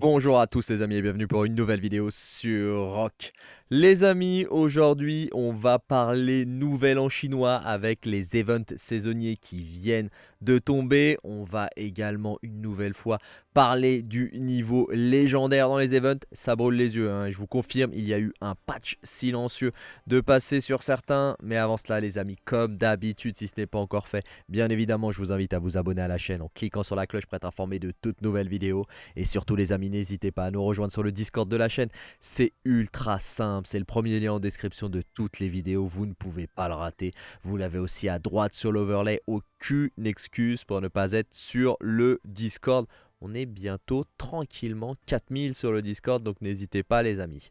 Bonjour à tous les amis et bienvenue pour une nouvelle vidéo sur Rock. Les amis, aujourd'hui on va parler nouvel en chinois avec les events saisonniers qui viennent de tomber. On va également une nouvelle fois parler du niveau légendaire dans les events. Ça brûle les yeux, hein. je vous confirme, il y a eu un patch silencieux de passer sur certains. Mais avant cela les amis, comme d'habitude, si ce n'est pas encore fait, bien évidemment je vous invite à vous abonner à la chaîne en cliquant sur la cloche pour être informé de toutes nouvelles vidéos. Et surtout les amis, n'hésitez pas à nous rejoindre sur le Discord de la chaîne. C'est ultra simple, c'est le premier lien en description de toutes les vidéos, vous ne pouvez pas le rater. Vous l'avez aussi à droite sur l'overlay, aucune excuse pour ne pas être sur le Discord. On est bientôt tranquillement 4000 sur le Discord, donc n'hésitez pas les amis.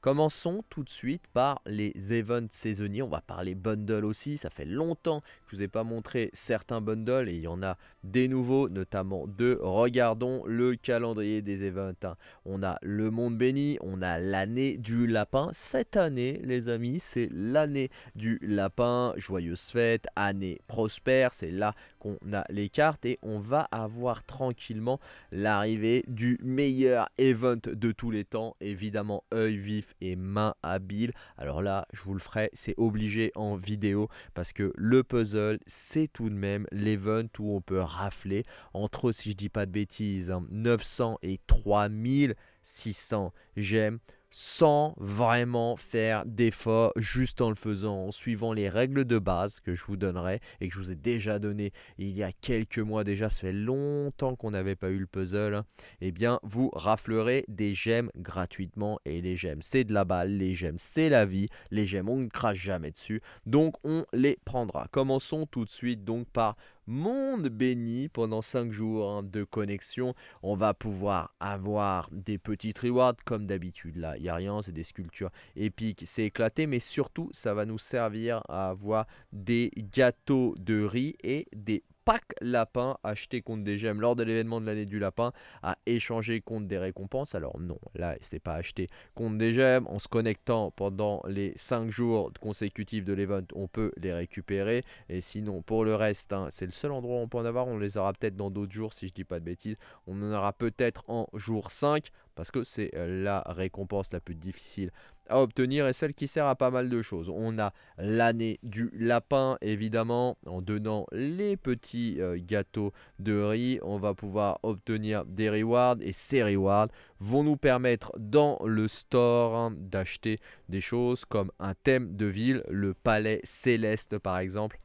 Commençons tout de suite par les events saisonniers. On va parler bundle aussi. Ça fait longtemps je vous ai pas montré certains bundles et il y en a des nouveaux, notamment deux. Regardons le calendrier des events. Hein. On a le monde béni, on a l'année du lapin. Cette année, les amis, c'est l'année du lapin. Joyeuse fête, année prospère. C'est là qu'on a les cartes et on va avoir tranquillement l'arrivée du meilleur event de tous les temps. Évidemment, œil vif et main habile. Alors là, je vous le ferai, c'est obligé en vidéo parce que le puzzle, c'est tout de même l'event où on peut rafler entre, si je dis pas de bêtises, 900 hein, et 3600 gemmes sans vraiment faire d'efforts, juste en le faisant, en suivant les règles de base que je vous donnerai et que je vous ai déjà donné il y a quelques mois déjà, ça fait longtemps qu'on n'avait pas eu le puzzle, hein. eh bien vous raflerez des gemmes gratuitement et les gemmes c'est de la balle, les gemmes c'est la vie, les gemmes on ne crache jamais dessus, donc on les prendra. Commençons tout de suite donc par monde béni pendant 5 jours hein, de connexion. On va pouvoir avoir des petites rewards comme d'habitude. Là, il n'y a rien, c'est des sculptures épiques, c'est éclaté. Mais surtout, ça va nous servir à avoir des gâteaux de riz et des pack lapin acheté contre des gemmes lors de l'événement de l'année du lapin à échanger contre des récompenses. Alors non, là c'est pas acheté contre des gemmes. En se connectant pendant les 5 jours consécutifs de l'event, on peut les récupérer. Et sinon pour le reste, hein, c'est le seul endroit où on peut en avoir. On les aura peut-être dans d'autres jours si je dis pas de bêtises. On en aura peut-être en jour 5 parce que c'est euh, la récompense la plus difficile obtenir et celle qui sert à pas mal de choses. On a l'année du lapin, évidemment, en donnant les petits euh, gâteaux de riz, on va pouvoir obtenir des rewards et ces rewards vont nous permettre dans le store hein, d'acheter des choses comme un thème de ville, le palais céleste par exemple,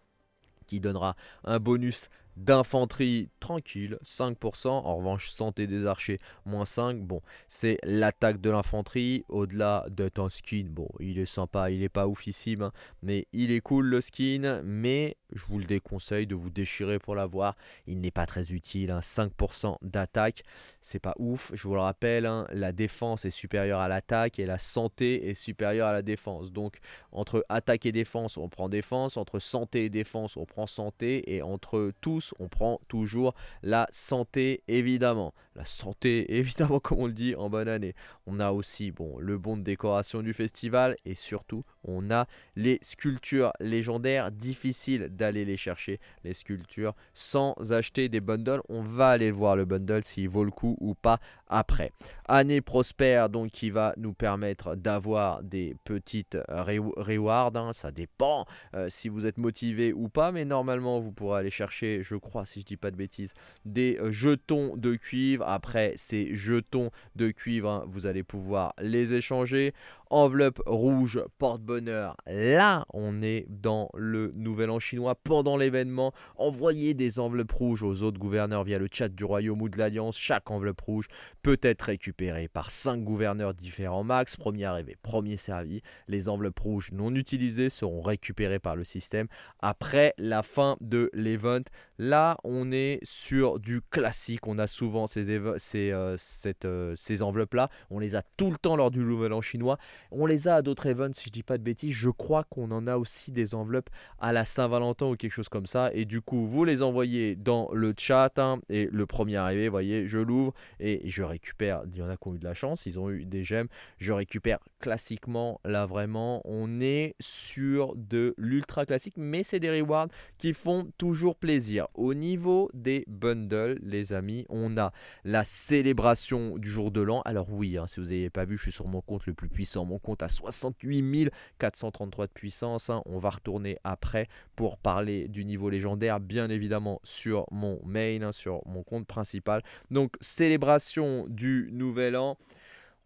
qui donnera un bonus d'infanterie tranquille, 5%. En revanche, santé des archers, moins 5. Bon, c'est l'attaque de l'infanterie. Au-delà d'être un skin, bon, il est sympa, il est pas oufissime, hein, mais il est cool le skin. Mais je vous le déconseille de vous déchirer pour l'avoir. Il n'est pas très utile. 5% hein. d'attaque, c'est pas ouf. Je vous le rappelle, hein, la défense est supérieure à l'attaque et la santé est supérieure à la défense. Donc, entre attaque et défense, on prend défense. Entre santé et défense, on prend santé. Et entre tous, on prend toujours la santé évidemment. La santé évidemment comme on le dit en bonne année. On a aussi bon, le bon de décoration du festival et surtout on a les sculptures légendaires. Difficile d'aller les chercher les sculptures sans acheter des bundles. On va aller voir le bundle s'il vaut le coup ou pas après. Année prospère donc qui va nous permettre d'avoir des petites rewards. Hein. ça dépend euh, si vous êtes motivé ou pas mais normalement vous pourrez aller chercher je crois, si je dis pas de bêtises, des euh, jetons de cuivre. Après, ces jetons de cuivre, hein, vous allez pouvoir les échanger. Enveloppe rouge, porte-bonheur. Là, on est dans le Nouvel An chinois pendant l'événement. Envoyez des enveloppes rouges aux autres gouverneurs via le chat du royaume ou de l'Alliance. Chaque enveloppe rouge peut être récupérée par 5 gouverneurs différents max. Premier arrivé, premier servi. Les enveloppes rouges non utilisées seront récupérées par le système après la fin de l'event. Là, on est sur du classique. On a souvent euh, euh, ces enveloppes-là. On les a tout le temps lors du Nouvel An chinois. On les a à d'autres events, si je dis pas de bêtises. Je crois qu'on en a aussi des enveloppes à la Saint-Valentin ou quelque chose comme ça. Et du coup, vous les envoyez dans le chat. Hein, et le premier arrivé, vous voyez, je l'ouvre et je récupère. Il y en a qui ont eu de la chance, ils ont eu des gemmes. Je récupère classiquement, là vraiment, on est sur de l'ultra classique. Mais c'est des rewards qui font toujours plaisir. Au niveau des bundles, les amis, on a la célébration du jour de l'an. Alors oui, hein, si vous n'avez pas vu, je suis sur mon compte le plus puissant. Mon compte à 68 433 de puissance. Hein. On va retourner après pour parler du niveau légendaire, bien évidemment, sur mon main, hein, sur mon compte principal. Donc, célébration du nouvel an.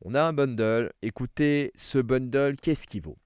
On a un bundle. Écoutez, ce bundle, qu'est-ce qu'il vaut?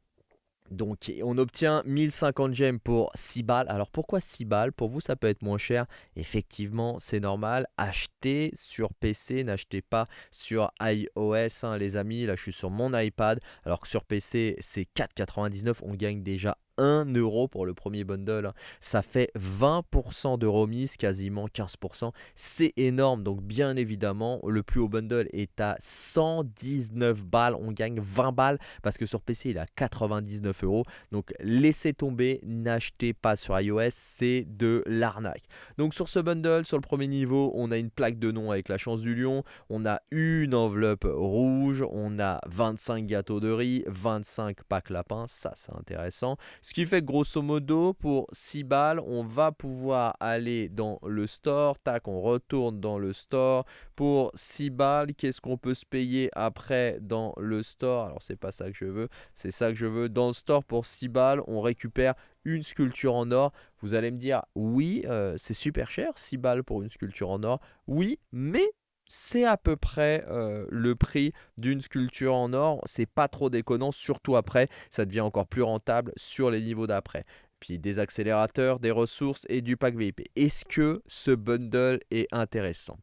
Donc on obtient 1050 gemmes pour 6 balles. Alors pourquoi 6 balles? Pour vous ça peut être moins cher. Effectivement c'est normal. Achetez sur PC, n'achetez pas sur iOS hein, les amis. Là je suis sur mon iPad. Alors que sur PC c'est 4,99. On gagne déjà 1 euro pour le premier bundle. Ça fait 20% de remise, quasiment 15%. C'est énorme. Donc bien évidemment, le plus haut bundle est à 119 balles. On gagne 20 balles parce que sur PC, il est à 99 euros. Donc laissez tomber, n'achetez pas sur iOS, c'est de l'arnaque. Donc sur ce bundle, sur le premier niveau, on a une plaque de nom avec la chance du lion. On a une enveloppe rouge. On a 25 gâteaux de riz, 25 packs lapins. Ça, c'est intéressant. Ce qui fait que grosso modo, pour 6 balles, on va pouvoir aller dans le store. Tac, on retourne dans le store. Pour 6 balles, qu'est-ce qu'on peut se payer après dans le store? Alors, c'est pas ça que je veux. C'est ça que je veux. Dans le store, pour 6 balles, on récupère une sculpture en or. Vous allez me dire, oui, euh, c'est super cher, 6 balles pour une sculpture en or. Oui, mais c'est à peu près euh, le prix d'une sculpture en or. C'est pas trop déconnant, surtout après, ça devient encore plus rentable sur les niveaux d'après. Puis des accélérateurs, des ressources et du pack VIP. Est-ce que ce bundle est intéressant?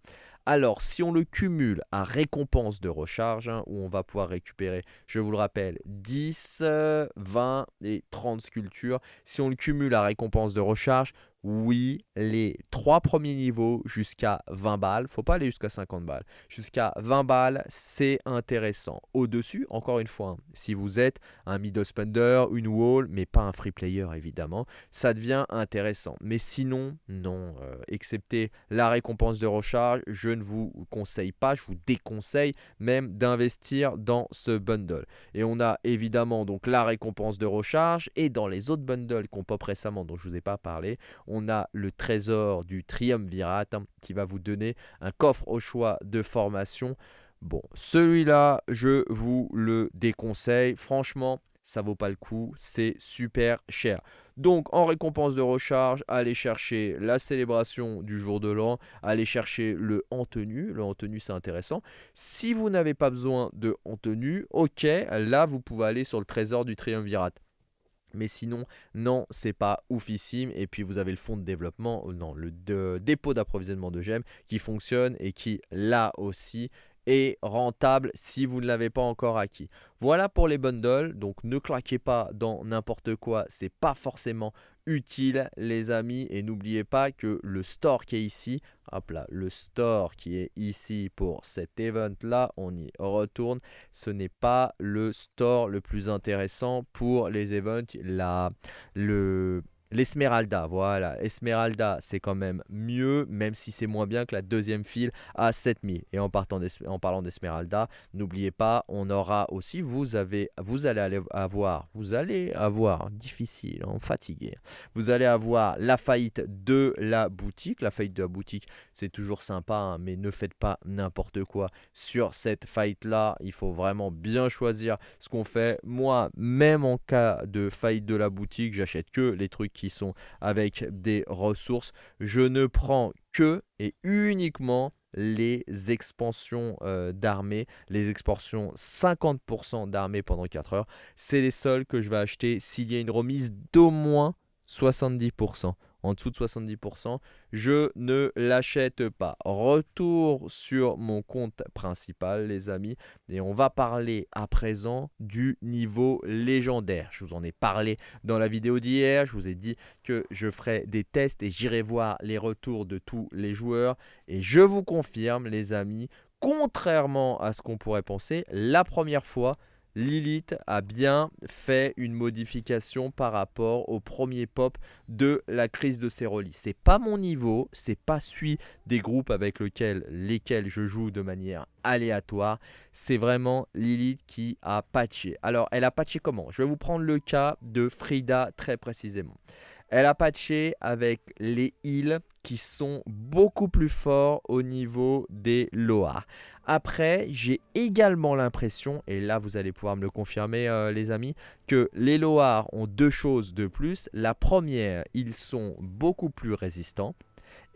Alors, si on le cumule à récompense de recharge, hein, où on va pouvoir récupérer, je vous le rappelle, 10, 20 et 30 sculptures, si on le cumule à récompense de recharge, oui, les trois premiers niveaux jusqu'à 20 balles, faut pas aller jusqu'à 50 balles, jusqu'à 20 balles, c'est intéressant. Au-dessus, encore une fois, hein, si vous êtes un middle spender, une wall, mais pas un free player évidemment, ça devient intéressant. Mais sinon, non, euh, excepté la récompense de recharge, je ne vous conseille pas, je vous déconseille même d'investir dans ce bundle. Et on a évidemment donc la récompense de recharge et dans les autres bundles qu'on pop récemment dont je vous ai pas parlé, on a le trésor du triumvirate hein, qui va vous donner un coffre au choix de formation. Bon, celui-là, je vous le déconseille. Franchement, ça vaut pas le coup, c'est super cher. Donc en récompense de recharge, allez chercher la célébration du jour de l'an, allez chercher le en tenue, le en tenue c'est intéressant. Si vous n'avez pas besoin de en tenue, ok, là vous pouvez aller sur le trésor du triumvirate. Mais sinon, non, c'est pas oufissime. Et puis vous avez le fonds de développement, euh, non, le dépôt d'approvisionnement de gemmes qui fonctionne et qui, là aussi, est rentable si vous ne l'avez pas encore acquis. Voilà pour les bundles, donc ne claquez pas dans n'importe quoi, c'est pas forcément utile les amis. Et n'oubliez pas que le store qui est ici, hop là, le store qui est ici pour cet event là, on y retourne, ce n'est pas le store le plus intéressant pour les events, là, le L'Esmeralda, voilà, Esmeralda c'est quand même mieux, même si c'est moins bien que la deuxième file à 7000. Et en, partant parlant d'Esmeralda, n'oubliez pas, on aura aussi, vous, avez, vous allez avoir, vous allez avoir, difficile, hein, fatigué, vous allez avoir la faillite de la boutique. La faillite de la boutique, c'est toujours sympa, hein, mais ne faites pas n'importe quoi sur cette faillite-là. Il faut vraiment bien choisir ce qu'on fait. Moi, même en cas de faillite de la boutique, j'achète que les trucs qui sont avec des ressources. Je ne prends que et uniquement les expansions euh, d'armée, les expansions 50% d'armée pendant 4 heures. C'est les seuls que je vais acheter s'il y a une remise d'au moins 70% en dessous de 70%, je ne l'achète pas. Retour sur mon compte principal les amis et on va parler à présent du niveau légendaire. Je vous en ai parlé dans la vidéo d'hier, je vous ai dit que je ferai des tests et j'irai voir les retours de tous les joueurs et je vous confirme les amis, contrairement à ce qu'on pourrait penser, la première fois Lilith a bien fait une modification par rapport au premier pop de la crise de Ceroli. C'est pas mon niveau, c'est pas celui des groupes avec lesquels je joue de manière aléatoire. C'est vraiment Lilith qui a patché. Alors, elle a patché comment? Je vais vous prendre le cas de Frida très précisément. Elle a patché avec les heals qui sont beaucoup plus forts au niveau des Loa. Après, j'ai également l'impression, et là vous allez pouvoir me le confirmer euh, les amis, que les Loars ont deux choses de plus. La première, ils sont beaucoup plus résistants.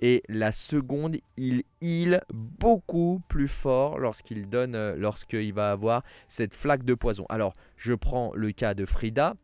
Et la seconde, il heal beaucoup plus fort lorsqu'il donne, euh, lorsqu'il va avoir cette flaque de poison. Alors, je prends le cas de Frida.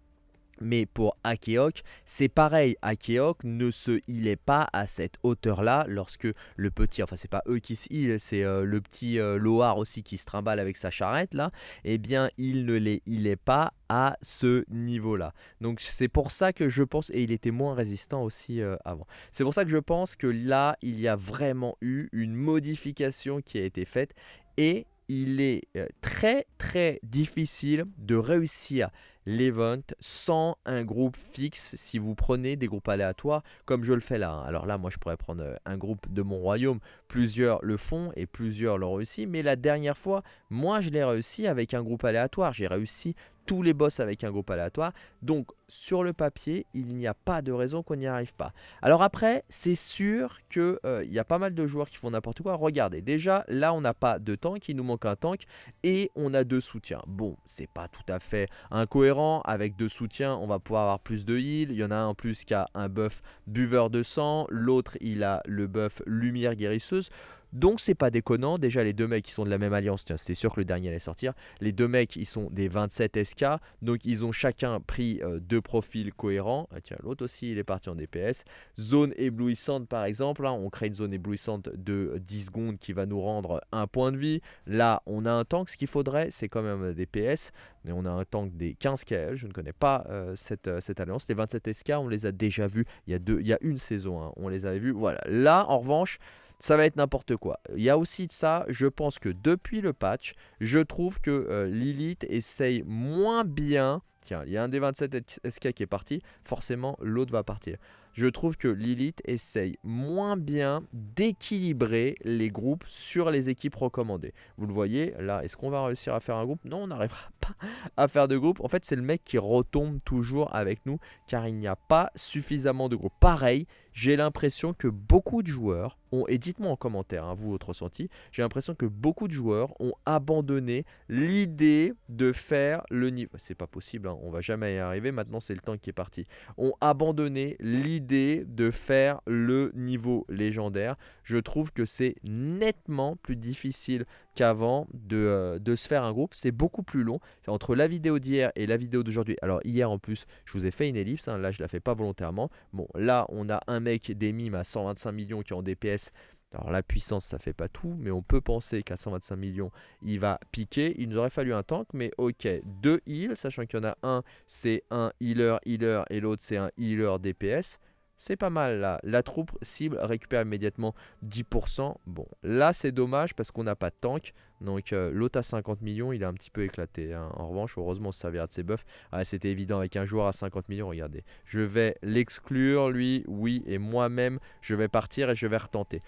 Mais pour Akeok, c'est pareil, Akeok ne se healait pas à cette hauteur-là lorsque le petit, enfin c'est pas eux qui se heal, c'est euh, le petit euh, Loar aussi qui se trimballe avec sa charrette là, eh bien il ne les healait pas à ce niveau-là. Donc c'est pour ça que je pense, et il était moins résistant aussi euh, avant, c'est pour ça que je pense que là il y a vraiment eu une modification qui a été faite. Et il est très très difficile de réussir l'event sans un groupe fixe si vous prenez des groupes aléatoires comme je le fais là. Hein. Alors là, moi je pourrais prendre euh, un groupe de mon royaume, plusieurs le font et plusieurs l'ont réussi. Mais la dernière fois, moi je l'ai réussi avec un groupe aléatoire. J'ai réussi tous les boss avec un groupe aléatoire. Donc sur le papier, il n'y a pas de raison qu'on n'y arrive pas. Alors après, c'est sûr qu'il euh, y a pas mal de joueurs qui font n'importe quoi. Regardez, déjà là on n'a pas de tank, il nous manque un tank et on a deux soutiens. Bon, c'est pas tout à fait incohérent. Avec deux soutiens, on va pouvoir avoir plus de heal. Il y en a un en plus qui a un buff buveur de sang, l'autre il a le buff lumière guérisseuse. Donc c'est pas déconnant, déjà les deux mecs qui sont de la même alliance, tiens c'était sûr que le dernier allait sortir, les deux mecs ils sont des 27 SK, donc ils ont chacun pris euh, deux profils cohérents, ah, tiens l'autre aussi il est parti en DPS, zone éblouissante par exemple, hein. on crée une zone éblouissante de 10 secondes qui va nous rendre un point de vie, là on a un tank, ce qu'il faudrait c'est quand même des PS, mais on a un tank des 15 KL, je ne connais pas euh, cette, euh, cette, alliance, les 27 SK on les a déjà vus il y a, deux, il y a une saison, hein. on les avait vus, voilà, là en revanche ça va être n'importe quoi. Il y a aussi de ça, je pense que depuis le patch, je trouve que euh, Lilith essaye moins bien. Tiens, il y a un des 27 SK qui est parti, forcément l'autre va partir je trouve que Lilith essaye moins bien d'équilibrer les groupes sur les équipes recommandées. Vous le voyez, là, est-ce qu'on va réussir à faire un groupe? Non, on n'arrivera pas à faire de groupe. En fait, c'est le mec qui retombe toujours avec nous, car il n'y a pas suffisamment de groupes. Pareil, j'ai l'impression que beaucoup de joueurs ont, et dites-moi en commentaire, hein, vous, votre ressenti, j'ai l'impression que beaucoup de joueurs ont abandonné l'idée de faire le niveau. C'est pas possible, hein, on va jamais y arriver, maintenant c'est le temps qui est parti. Ont abandonné l'idée de faire le niveau légendaire. Je trouve que c'est nettement plus difficile qu'avant de, euh, de, se faire un groupe. C'est beaucoup plus long. Entre la vidéo d'hier et la vidéo d'aujourd'hui. Alors hier en plus, je vous ai fait une ellipse. Hein. là, je la fais pas volontairement. Bon, là, on a un mec des mimes à 125 millions qui ont DPS. Alors la puissance ça fait pas tout mais on peut penser qu'à 125 millions il va piquer. Il nous aurait fallu un tank mais ok deux heals sachant qu'il y en a un c'est un healer healer et l'autre c'est un healer DPS. C'est pas mal là. La troupe cible récupère immédiatement 10%. Bon, là c'est dommage parce qu'on n'a pas de tank. Donc euh, l'autre à 50 millions, il est un petit peu éclaté. Hein. En revanche, heureusement, on se servira de ses buffs. Ah, C'était évident avec un joueur à 50 millions, regardez. Je vais l'exclure, lui, oui, et moi-même, je vais partir et je vais retenter.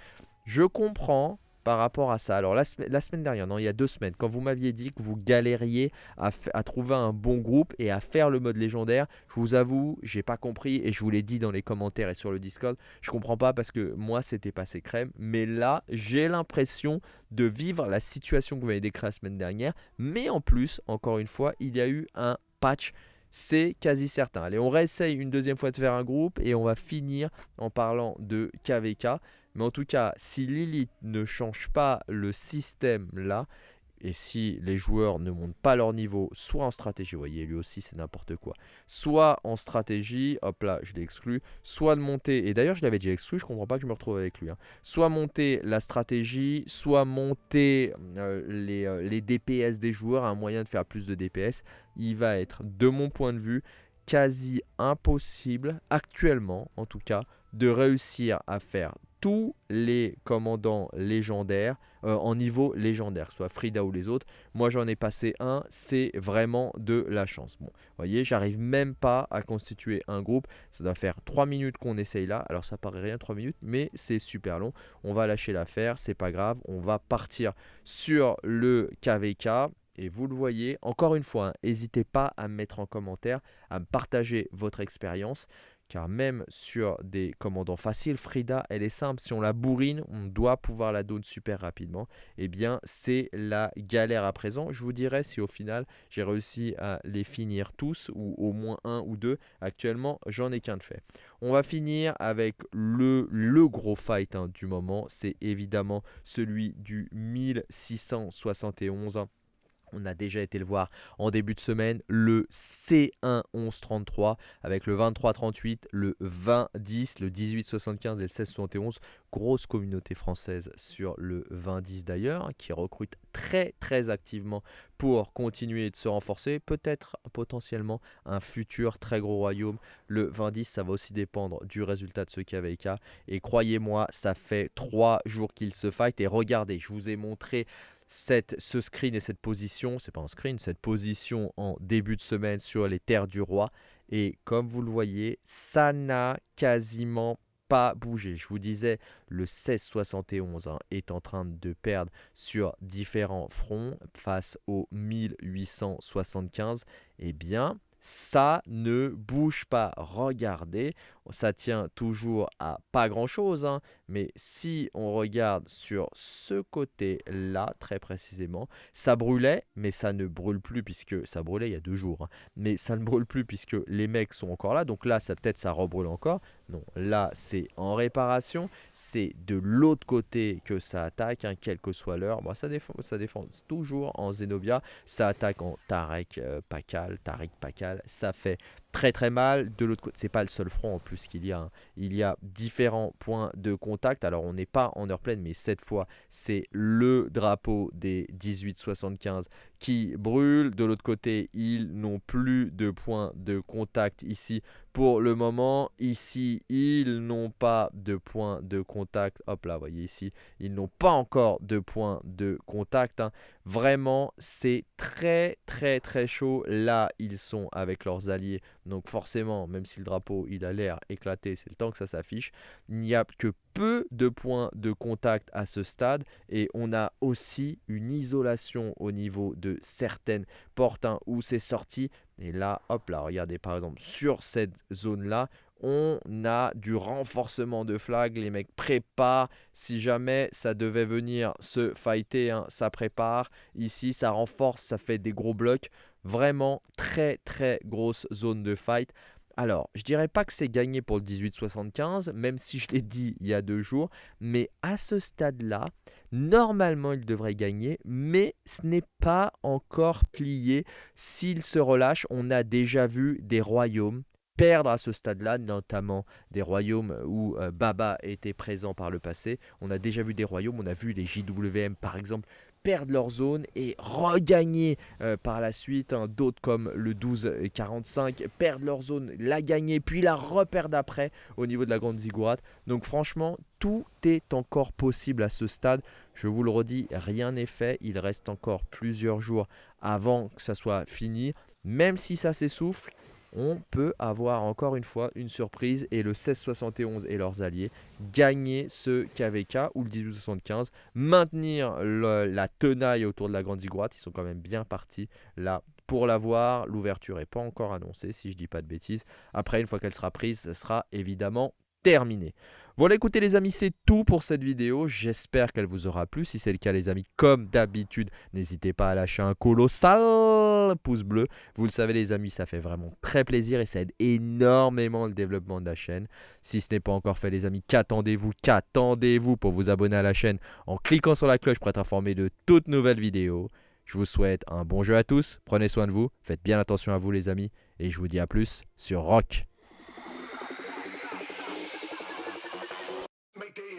Je comprends par rapport à ça. Alors la, semaine dernière, non, il y a deux semaines, quand vous m'aviez dit que vous galériez à, trouver un bon groupe et à faire le mode légendaire, je vous avoue, j'ai pas compris et je vous l'ai dit dans les commentaires et sur le Discord, je comprends pas parce que moi c'était passé crème, mais là j'ai l'impression de vivre la situation que vous m'avez décrite la semaine dernière, mais en plus, encore une fois, il y a eu un patch c'est quasi certain. Allez, on réessaye une deuxième fois de faire un groupe et on va finir en parlant de KVK. Mais en tout cas, si Lilith ne change pas le système là, et si les joueurs ne montent pas leur niveau, soit en stratégie, vous voyez, lui aussi c'est n'importe quoi, soit en stratégie, hop là, je l'ai exclu, soit de monter, et d'ailleurs je l'avais déjà exclu, je comprends pas que je me retrouve avec lui, hein. soit monter la stratégie, soit monter euh, les, euh, les DPS des joueurs, un moyen de faire plus de DPS, il va être, de mon point de vue, quasi impossible, actuellement en tout cas, de réussir à faire tous les commandants légendaires euh, en niveau légendaire, soit Frida ou les autres. Moi j'en ai passé un, c'est vraiment de la chance. Bon, vous voyez, j'arrive même pas à constituer un groupe. Ça doit faire 3 minutes qu'on essaye là. Alors ça paraît rien 3 minutes, mais c'est super long. On va lâcher l'affaire, c'est pas grave. On va partir sur le KVK. Et vous le voyez, encore une fois, hein, n'hésitez pas à me mettre en commentaire, à me partager votre expérience car même sur des commandants faciles, Frida, elle est simple. Si on la bourrine, on doit pouvoir la donner super rapidement. Eh bien, c'est la galère à présent. Je vous dirai si au final, j'ai réussi à les finir tous, ou au moins un ou deux. Actuellement, j'en ai qu'un de fait. On va finir avec le, le gros fight hein, du moment. C'est évidemment celui du 1671 on a déjà été le voir en début de semaine, le C1 1133 avec le 2338, le 2010, le 1875 et le 1671. Grosse communauté française sur le 2010 d'ailleurs, qui recrute très très activement pour continuer de se renforcer. Peut-être potentiellement un futur très gros royaume. Le 2010, ça va aussi dépendre du résultat de ce KVK. Et croyez-moi, ça fait trois jours qu'il se fight. Et regardez, je vous ai montré cette, ce screen et cette position, c'est pas un screen, cette position en début de semaine sur les terres du roi. Et comme vous le voyez, ça n'a quasiment pas bougé. Je vous disais, le 1671 hein, est en train de perdre sur différents fronts face au 1875. Eh bien, ça ne bouge pas. Regardez, ça tient toujours à pas grand chose, hein. Mais si on regarde sur ce côté-là, très précisément, ça brûlait, mais ça ne brûle plus puisque ça brûlait il y a deux jours, hein. mais ça ne brûle plus puisque les mecs sont encore là, donc là, ça peut-être ça rebrûle encore. Non, là, c'est en réparation, c'est de l'autre côté que ça attaque, hein, quelle que soit l'heure. Bon, ça défend, ça défend toujours en Zenobia, ça attaque en Tarek euh, Pakal, Tarek Pakal, ça fait très très mal. De l'autre côté, c'est pas le seul front en plus qu'il y a. Hein. Il y a différents points de contact. Alors on n'est pas en heure pleine, mais cette fois c'est le drapeau des 1875 qui brûle. De l'autre côté, ils n'ont plus de points de contact ici pour le moment. Ici, ils n'ont pas de points de contact. Hop là, vous voyez ici, ils n'ont pas encore de points de contact. Hein. Vraiment, c'est très très très chaud. Là, ils sont avec leurs alliés. Donc forcément, même si le drapeau il a l'air éclaté, c'est le temps que ça s'affiche. Il n'y a que peu de points de contact à ce stade et on a aussi une isolation au niveau de certaines portes hein, où c'est sorti. Et là, hop là, regardez par exemple sur cette zone là, on a du renforcement de flag. Les mecs préparent. Si jamais ça devait venir se fighter, hein, ça prépare. Ici, ça renforce, ça fait des gros blocs. Vraiment très très grosse zone de fight. Alors, je dirais pas que c'est gagné pour le 18-75, même si je l'ai dit il y a deux jours, mais à ce stade-là, normalement il devrait gagner, mais ce n'est pas encore plié. S'il se relâche, on a déjà vu des royaumes perdre à ce stade-là, notamment des royaumes où euh, Baba était présent par le passé. On a déjà vu des royaumes, on a vu les JWM par exemple perdre leur zone et regagner euh, par la suite. Hein. D'autres comme le 12-45 perdent leur zone, la gagner, puis la reperdent après au niveau de la grande ziggurat. Donc franchement, tout est encore possible à ce stade. Je vous le redis, rien n'est fait. Il reste encore plusieurs jours avant que ça soit fini. Même si ça s'essouffle, on peut avoir encore une fois une surprise et le 1671 et leurs alliés gagner ce KVK ou le 1875, maintenir la tenaille autour de la Grande Ziggurat, ils sont quand même bien partis là pour l'avoir. L'ouverture n'est pas encore annoncée si je dis pas de bêtises. Après, une fois qu'elle sera prise, ce sera évidemment terminé. Voilà écoutez les amis c'est tout pour cette vidéo, j'espère qu'elle vous aura plu, si c'est le cas les amis comme d'habitude n'hésitez pas à lâcher un colossal pouce bleu, vous le savez les amis ça fait vraiment très plaisir et ça aide énormément le développement de la chaîne, si ce n'est pas encore fait les amis qu'attendez-vous, qu'attendez-vous pour vous abonner à la chaîne en cliquant sur la cloche pour être informé de toutes nouvelles vidéos, je vous souhaite un bon jeu à tous, prenez soin de vous, faites bien attention à vous les amis. Et je vous dis à plus sur Rock make it